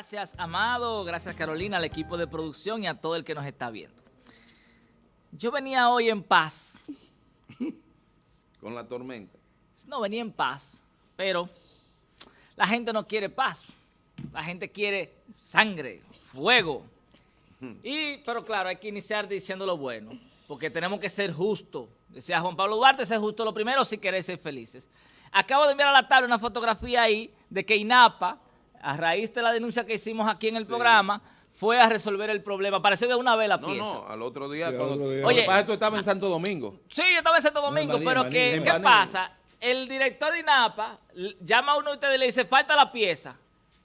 Gracias, Amado. Gracias, Carolina, al equipo de producción y a todo el que nos está viendo. Yo venía hoy en paz. Con la tormenta. No, venía en paz, pero la gente no quiere paz. La gente quiere sangre, fuego. Y, pero claro, hay que iniciar diciendo lo bueno, porque tenemos que ser justos. Decía Juan Pablo Duarte, ser justo lo primero si queréis ser felices. Acabo de enviar a la tarde una fotografía ahí de que INAPA, a raíz de la denuncia que hicimos aquí en el programa, fue a resolver el problema. Apareció de una vez la No, pieza. no, al otro día. Sí, al cuando, otro día. Oye, tú estabas en Santo Domingo. Sí, yo estaba en Santo Domingo, pero ¿qué, en ¿qué Maní. pasa? El director de INAPA llama a uno de ustedes y le dice, falta la pieza,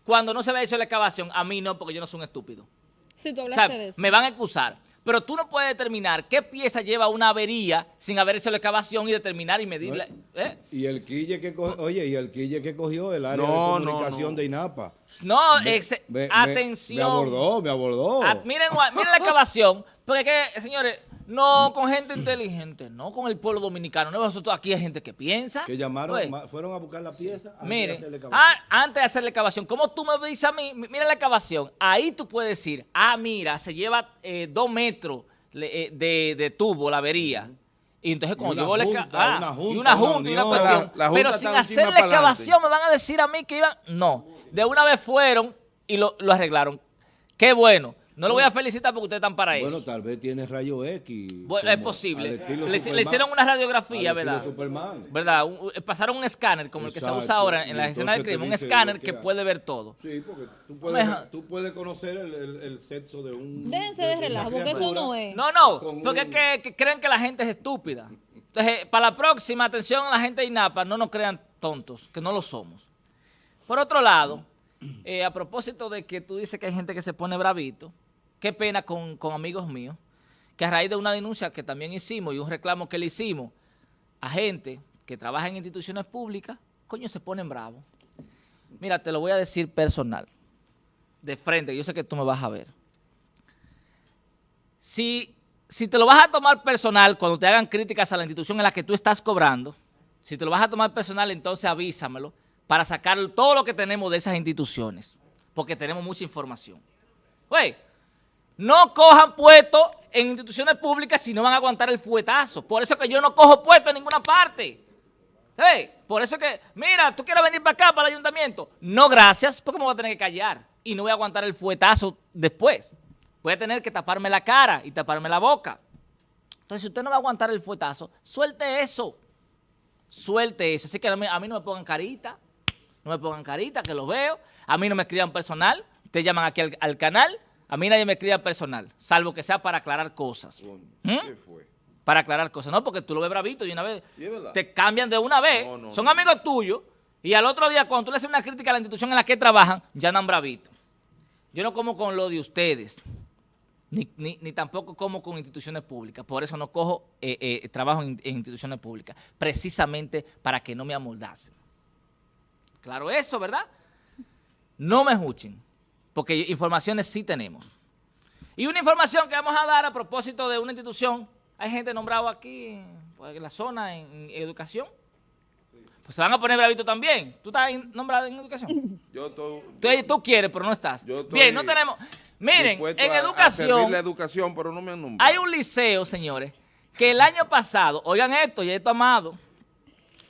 cuando no se había hecho la excavación. A mí no, porque yo no soy un estúpido. Sí, tú O hablaste sea, de eso. me van a excusar. Pero tú no puedes determinar qué pieza lleva una avería sin haber hecho la excavación y determinar y medirla. ¿eh? Y el quille que co- oye, y el quille que cogió el área No, de comunicación no. de INAPA. No, Me- ex- me- me- atención. Me abordó, me abordó. Ah, miren, miren la excavación, porque que, señores, no con gente inteligente, no con el pueblo dominicano. No, nosotros aquí hay gente que piensa. que llamaron, ma- fueron a buscar la pieza. antes de hacerle excavación. ah, antes de hacer la excavación, como tú me dices a mí, mi- mira la excavación, ahí tú puedes decir, ah, mira, se lleva eh, dos metros eh, de, de tubo, la avería. Y entonces cuando a la junta, exca- ah, una y junta, una junta y una unión. cuestión. La- la junta pero sin hacer la excavación me van a decir a mí que iban. No, de una vez fueron y lo, lo arreglaron. Qué bueno. No lo voy a felicitar porque ustedes están para Bueno, eso. tal vez tiene rayo X. Bueno, es posible. Le, hicieron una radiografía, ¿verdad? Superman. ¿Verdad? Un- eh, pasaron un escáner como el que se usa ahora en la escena del crimen. Un escáner que puede ver todo. Sí, porque tú puedes, tú puedes conocer el, el- el sexo de un. Déjense de relajo, porque eso no es. No, no, porque es que, que creen que la gente es estúpida. Entonces, para la próxima, atención a la gente de INAPA, no nos crean tontos, que no lo somos. Por otro lado, eh, a propósito de que tú dices que hay gente que se pone bravito, qué pena con, amigos míos, que a raíz de una denuncia que también hicimos y un reclamo que le hicimos a gente que trabaja en instituciones públicas, coño, se ponen bravos. Mira, te lo voy a decir personal, de frente, yo sé que tú me vas a ver. Si, si te lo vas a tomar personal cuando te hagan críticas a la institución en la que tú estás cobrando, si te lo vas a tomar personal, entonces avísamelo para sacar todo lo que tenemos de esas instituciones, porque tenemos mucha información. Güey, no cojan puestos en instituciones públicas si no van a aguantar el fuetazo. Por eso que yo no cojo puesto en ninguna parte. Hey, por eso que, mira, tú quieres venir para acá, para el ayuntamiento. No, gracias, porque me voy a tener que callar. Y no voy a aguantar el fuetazo después. Voy a tener que taparme la cara y taparme la boca. Entonces, si usted no va a aguantar el fuetazo, suelte eso. Suelte eso. Así que a mí, no me pongan carita. No me pongan carita, que lo veo. A mí no me escriban personal. Ustedes llaman aquí al canal. A mí nadie me escribe personal, salvo que sea para aclarar cosas. ¿Mm? ¿Qué fue? Para aclarar cosas. No, porque tú lo ves bravito y una vez Y te cambian de una vez. No, no, Son no. amigos tuyos. Y al otro día, cuando tú le haces una crítica a la institución en la que trabajan, ya andan bravitos. Yo no como con lo de ustedes. Ni, ni- ni tampoco como con instituciones públicas. Por eso no cojo eh, eh, trabajo en, en instituciones públicas. Precisamente para que no me amoldasen. Claro eso, ¿verdad? No me escuchen. Porque informaciones sí tenemos. Y una información que vamos a dar a propósito de una institución. Hay gente nombrada aquí pues, en la zona, en, educación. Pues se van a poner bravito también. ¿Tú estás nombrado en educación? Yo estoy. Tú, tú quieres, pero no estás. Yo estoy Bien, no tenemos... Miren, en a- educación... servir la educación, pero no me han nombrado. Hay un liceo, señores, que el año pasado, oigan esto, y esto amado,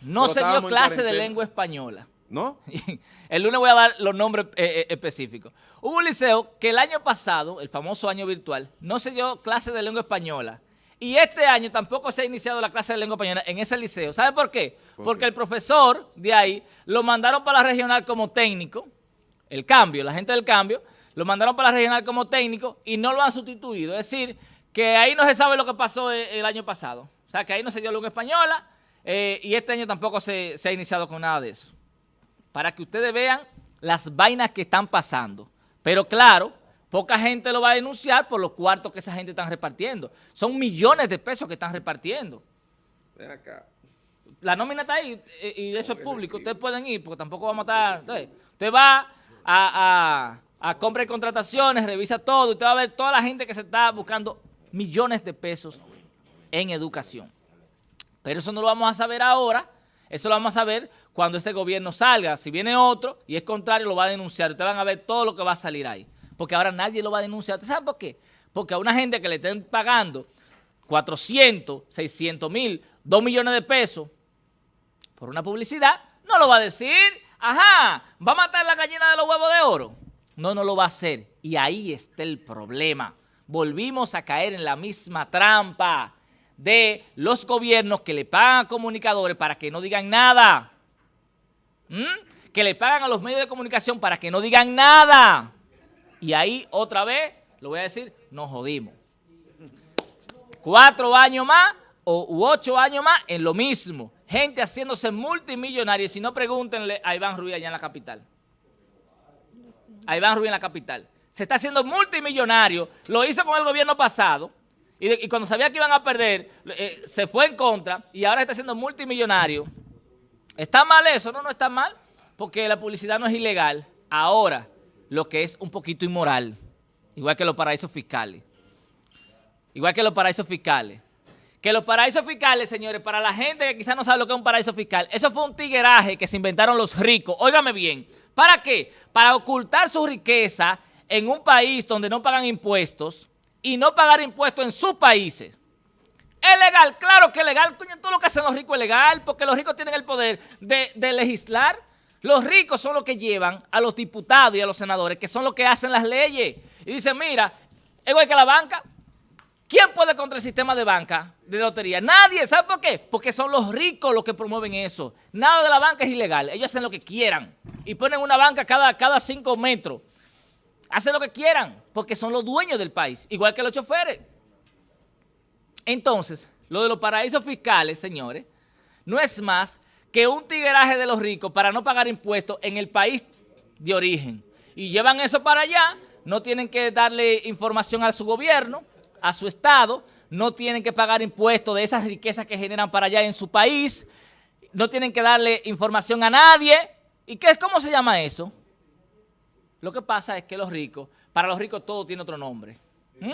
no Pero se dio clase de lengua española. ¿No? El lunes voy a dar los nombres eh, eh, específicos. Hubo un liceo que el año pasado, el famoso año virtual, no se dio clase de lengua española. Y este año tampoco se ha iniciado la clase de lengua española en ese liceo. ¿Sabe por qué? Porque el profesor de ahí lo mandaron para la regional como técnico, el cambio, la gente del cambio, lo mandaron para la regional como técnico y no lo han sustituido. Es decir, que ahí no se sabe lo que pasó eh, el año pasado. O sea, que ahí no se dio lengua española eh, y este año tampoco se, se ha iniciado con nada de eso para que ustedes vean las vainas que están pasando. Pero claro, poca gente lo va a denunciar por los cuartos que esa gente está repartiendo. Son millones de pesos que están repartiendo. Ven acá. La nómina está ahí eh, y eso es público. Ustedes pueden ir porque tampoco vamos a estar... Usted va a, a, a compra y contrataciones, revisa todo usted va a ver toda la gente que se está buscando millones de pesos en educación. Pero eso no lo vamos a saber ahora Eso lo vamos a ver cuando este gobierno salga. Si viene otro y es contrario, lo va a denunciar. Ustedes van a ver todo lo que va a salir ahí. Porque ahora nadie lo va a denunciar. ¿Ustedes saben por qué? Porque a una gente que le estén pagando 400, 600 mil, 2 millones de pesos por una publicidad, no lo va a decir. Ajá, ¿va a matar la gallina de los huevos de oro? No, no lo va a hacer. Y ahí está el problema. Volvimos a caer en la misma trampa de los gobiernos que le pagan a comunicadores para que no digan nada. ¿Mm? Que le pagan a los medios de comunicación para que no digan nada. Y ahí otra vez, lo voy a decir, nos jodimos. Cuatro años más o u ocho años más en lo mismo. Gente haciéndose multimillonarios. Si no, pregúntenle a Iván Ruiz allá en la capital. Iván Ruiz en la capital. Se está haciendo multimillonario. Lo hizo con el gobierno pasado. Y, cuando sabía que iban a perder, eh, se fue en contra y ahora está siendo multimillonario. ¿Está mal eso? No, no está mal, porque la publicidad no es ilegal. Ahora, lo que es un poquito inmoral, igual que los paraísos fiscales. Igual que los paraísos fiscales. Que los paraísos fiscales, señores, para la gente que quizás no sabe lo que es un paraíso fiscal, eso fue un tigueraje que se inventaron los ricos. Óigame bien, ¿para qué? Para ocultar su riqueza en un país donde no pagan impuestos, y no pagar impuestos en sus países. ¿Es legal? Claro que es legal. Coño, todo lo que hacen los ricos es legal porque los ricos tienen el poder de, legislar. Los ricos son los que llevan a los diputados y a los senadores, que son los que hacen las leyes. Y dicen, mira, es igual que la banca. ¿Quién puede contra el sistema de banca, de lotería? Nadie. ¿Sabe por qué? Porque son los ricos los que promueven eso. Nada de la banca es ilegal. Ellos hacen lo que quieran. Y ponen una banca cada, cada cinco metros. Hacen lo que quieran, porque son los dueños del país, igual que los choferes. Entonces, lo de los paraísos fiscales, señores, no es más que un tigueraje de los ricos para no pagar impuestos en el país de origen. Y llevan eso para allá, no tienen que darle información a su gobierno, a su estado, no tienen que pagar impuestos de esas riquezas que generan para allá en su país, no tienen que darle información a nadie. ¿Y qué, cómo se llama eso? Lo que pasa es que los ricos, para los ricos todo tiene otro nombre. ¿Mm?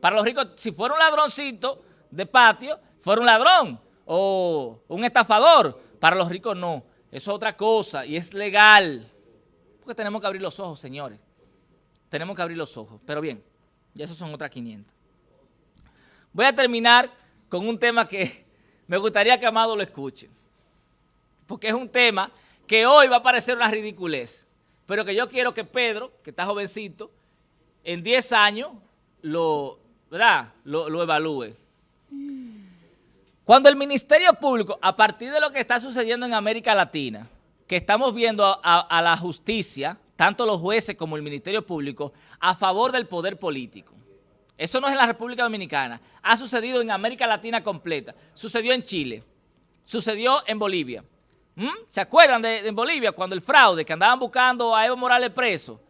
Para los ricos, si fuera un ladroncito de patio, fuera un ladrón o un estafador. Para los ricos no, eso es otra cosa y es legal. Porque tenemos que abrir los ojos, señores. Tenemos que abrir los ojos. Pero bien, ya esos son otras 500. Voy a terminar con un tema que me gustaría que Amado lo escuche. Porque es un tema que hoy va a parecer una ridiculez pero que yo quiero que Pedro, que está jovencito, en 10 años lo, ¿verdad? Lo, evalúe. Cuando el Ministerio Público, a partir de lo que está sucediendo en América Latina, que estamos viendo a, la justicia, tanto los jueces como el Ministerio Público, a favor del poder político. Eso no es en la República Dominicana, ha sucedido en América Latina completa, sucedió en Chile, sucedió en Bolivia, ¿Mm? ¿Se acuerdan de, Bolivia cuando el fraude, que andaban buscando a Evo Morales preso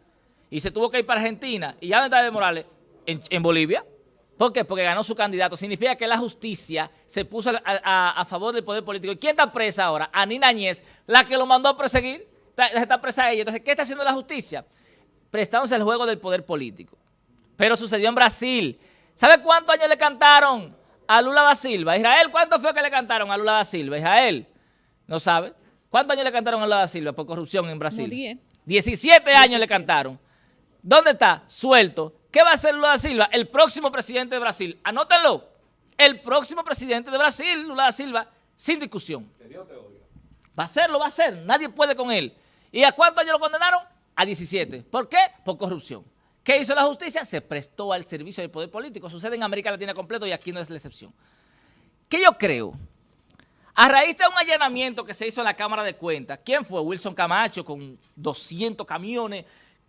y se tuvo que ir para Argentina? ¿Y ya dónde está Evo Morales? En, Bolivia. ¿Por qué? Porque ganó su candidato. Significa que la justicia se puso a, favor del poder político. ¿Y quién está presa ahora? Anina Añez, la que lo mandó a perseguir. Está, está presa ella. Entonces, ¿qué está haciendo la justicia? Prestándose el juego del poder político. Pero sucedió en Brasil. ¿Sabe cuántos años le cantaron a Lula da Silva? Israel, ¿cuánto fue que le cantaron a Lula da Silva? Israel. ¿No sabe? ¿Cuántos años le cantaron a Lula da Silva por corrupción en Brasil? 10. 17 años le cantaron. ¿Dónde está? Suelto. ¿Qué va a hacer Lula da Silva? El próximo presidente de Brasil. Anótenlo. El próximo presidente de Brasil, Lula da Silva, sin discusión. Va a hacerlo, va a ser. Nadie puede con él. ¿Y a cuántos años lo condenaron? A 17. ¿Por qué? Por corrupción. ¿Qué hizo la justicia? Se prestó al servicio del poder político. Sucede en América Latina completo y aquí no es la excepción. ¿Qué yo creo? A raíz de un allanamiento que se hizo en la Cámara de Cuentas, ¿quién fue? Wilson Camacho con 200 camiones,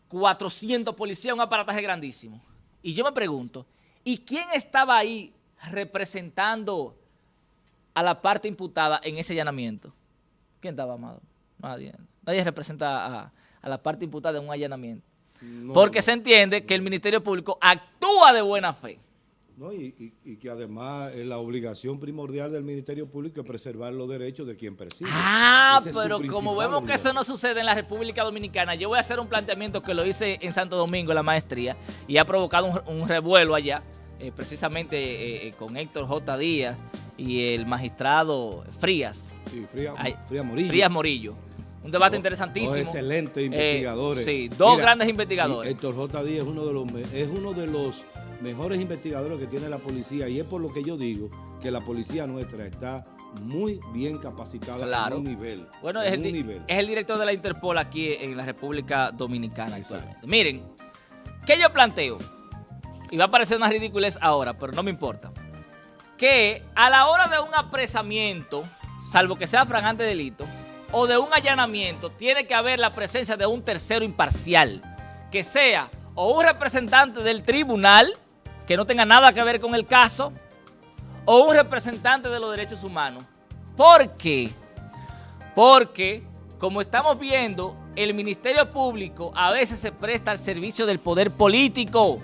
400 policías, un aparataje grandísimo. Y yo me pregunto, ¿y quién estaba ahí representando a la parte imputada en ese allanamiento? ¿Quién estaba, Amado? Nadie. Nadie representa a, la parte imputada en un allanamiento. Porque se entiende que el Ministerio Público actúa de buena fe. No, y, que además es la obligación primordial del Ministerio Público es preservar los derechos de quien persigue. Ah, pero como vemos que eso no sucede en la República Dominicana, yo voy a hacer un planteamiento que lo hice en Santo Domingo, en la maestría, y ha provocado un, revuelo allá, eh, precisamente eh, eh, con Héctor J. Díaz y el magistrado Frías, Sí, Fría, Ay, Fría Morillo. Frías Morillo. Un debate Dos- interesantísimo. Dos excelentes Eh, investigadores. sí, dos grandes y investigadores. Héctor J. Díaz es uno de los es uno de los mejores investigadores que tiene la policía y es por lo que yo digo que la policía nuestra está muy bien capacitada Claro. en un nivel. Bueno, en es el, un di- nivel. es el director de la Interpol aquí en la República Dominicana Exacto. actualmente. Miren, ¿qué yo planteo? Y va a parecer una ridiculez ahora, pero no me importa. Que a la hora de un apresamiento, salvo que sea fragante delito, o de un allanamiento, tiene que haber la presencia de un tercero imparcial, que sea o un representante del tribunal, que no tenga nada que ver con el caso, o un representante de los derechos humanos. ¿Por qué? Porque, como estamos viendo, el Ministerio Público a veces se presta al servicio del poder político.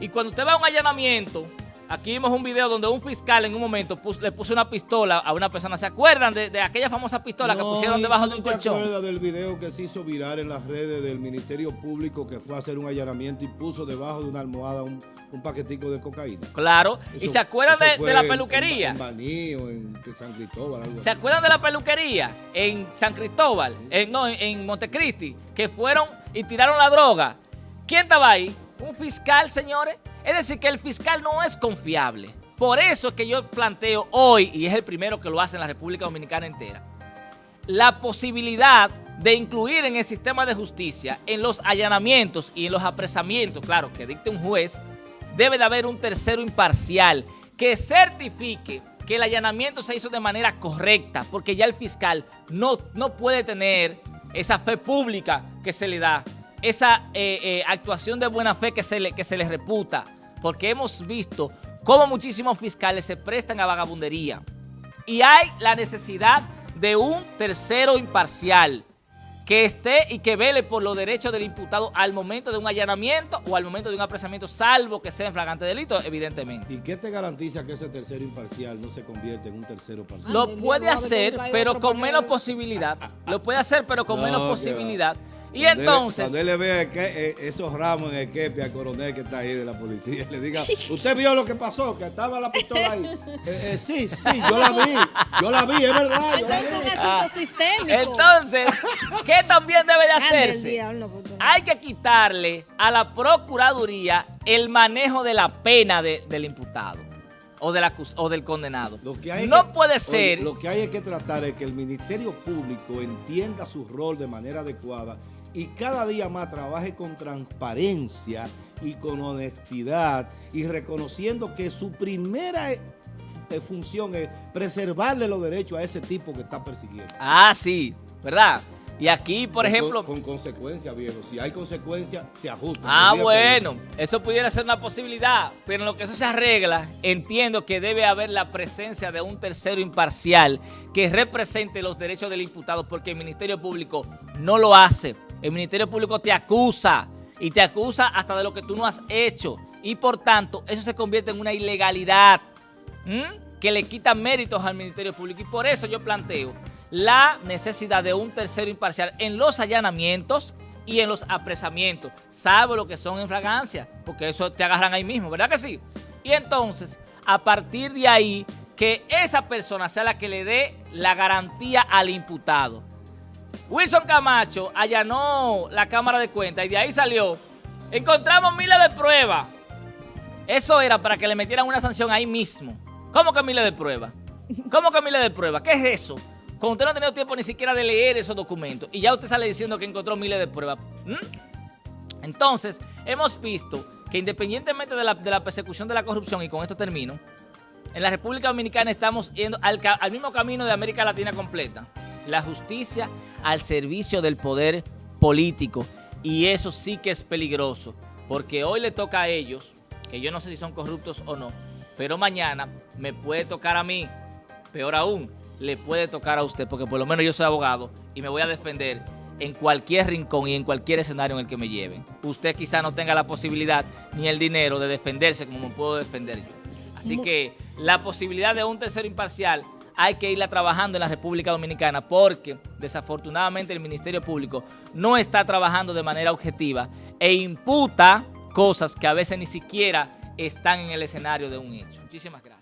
Y cuando usted va a un allanamiento, aquí vimos un video donde un fiscal en un momento le puso una pistola a una persona. ¿Se acuerdan de, de aquella famosa pistola que pusieron ¿y debajo de un colchón? acuerdas del video que se hizo viral en las redes del Ministerio Público que fue a hacer un allanamiento y puso debajo de una almohada un, un paquetico de cocaína? Claro. ¿Y se acuerdan de, la peluquería? En, San Cristóbal, algo ¿Se así. acuerdan de la peluquería en San Cristóbal? En, no, en Montecristi, que fueron y tiraron la droga. ¿Quién estaba ahí? Un fiscal, señores. Es decir, que el fiscal no es confiable. Por eso es que yo planteo hoy, y es el primero que lo hace en la República Dominicana entera, la posibilidad de incluir en el sistema de justicia, en los allanamientos y en los apresamientos, claro, que dicte un juez, debe de haber un tercero imparcial que certifique que el allanamiento se hizo de manera correcta, porque ya el fiscal no, no puede tener esa fe pública que se le da, esa eh, eh, actuación de buena fe que se, le, que se le reputa, porque hemos visto cómo muchísimos fiscales se prestan a vagabundería. Y hay la necesidad de un tercero imparcial que esté y que vele por los derechos del imputado al momento de un allanamiento o al momento de un apresamiento, salvo que sea en flagrante delito, evidentemente. ¿Y qué te garantiza que ese tercero imparcial no se convierte en un tercero parcial? Lo puede hacer, pero con menos posibilidad. Lo puede hacer, pero con No, menos posibilidad. Y Cuando él- entonces... cuando él le vea que- eh, esos ramos en el quepe al coronel que está ahí de la policía, le diga, ¿usted vio lo que pasó? Que estaba la pistola ahí. Eh, eh, sí, sí, yo la vi. Yo la vi, es verdad. yo la Entonces es un vi. asunto sistémico. Ah. Entonces, ¿qué también debe de hacerse? diablo. Hay que quitarle a la Procuraduría el manejo de la pena de- del imputado o del, acus- o del condenado. Lo que hay es no que- puede oye, ser... lo que hay es que tratar es que el Ministerio Público entienda su rol de manera adecuada y cada día más trabaje con transparencia y con honestidad y reconociendo que su primera eh, eh, función es preservarle los derechos a ese tipo que está persiguiendo. Ah, sí, ¿verdad? Y aquí, por Con- ejemplo... Con, consecuencias, viejo. Si hay consecuencias, se ajusta. Ah, bueno, eso. eso pudiera ser una posibilidad, pero en lo que eso se arregla, entiendo que debe haber la presencia de un tercero imparcial que represente los derechos del imputado, porque el Ministerio Público no lo hace. El Ministerio Público te acusa y te acusa hasta de lo que tú no has hecho y por tanto eso se convierte en una ilegalidad que le quita méritos al Ministerio Público y por eso yo planteo la necesidad de un tercero imparcial en los allanamientos y en los apresamientos, salvo lo que son en fragancia, porque eso te agarran ahí mismo, ¿verdad que sí? Y entonces, a partir de ahí, que esa persona sea la que le dé la garantía al imputado. Wilson Camacho allanó la Cámara de Cuentas y de ahí salió. Encontramos miles de pruebas. Eso era para que le metieran una sanción ahí mismo. ¿Cómo que miles de pruebas? ¿Cómo que miles de pruebas? ¿Qué es eso? Cuando usted no ha tenido tiempo ni siquiera de leer esos documentos y ya usted sale diciendo que encontró miles de pruebas. Entonces, hemos visto que independientemente de la, persecución de la corrupción, y con esto termino, en la República Dominicana estamos yendo al mismo camino de América Latina completa. La justicia al servicio del poder político. Y eso sí que es peligroso, porque hoy le toca a ellos, que yo no sé si son corruptos o no, pero mañana me puede tocar a mí, peor aún, le puede tocar a usted, porque por lo menos yo soy abogado y me voy a defender en cualquier rincón y en cualquier escenario en el que me lleven. Usted quizá no tenga la posibilidad ni el dinero de defenderse como me puedo defender yo. Así que la posibilidad de un tercero imparcial hay que irla trabajando en la República Dominicana porque desafortunadamente el Ministerio Público no está trabajando de manera objetiva e imputa cosas que a veces ni siquiera están en el escenario de un hecho. Muchísimas gracias.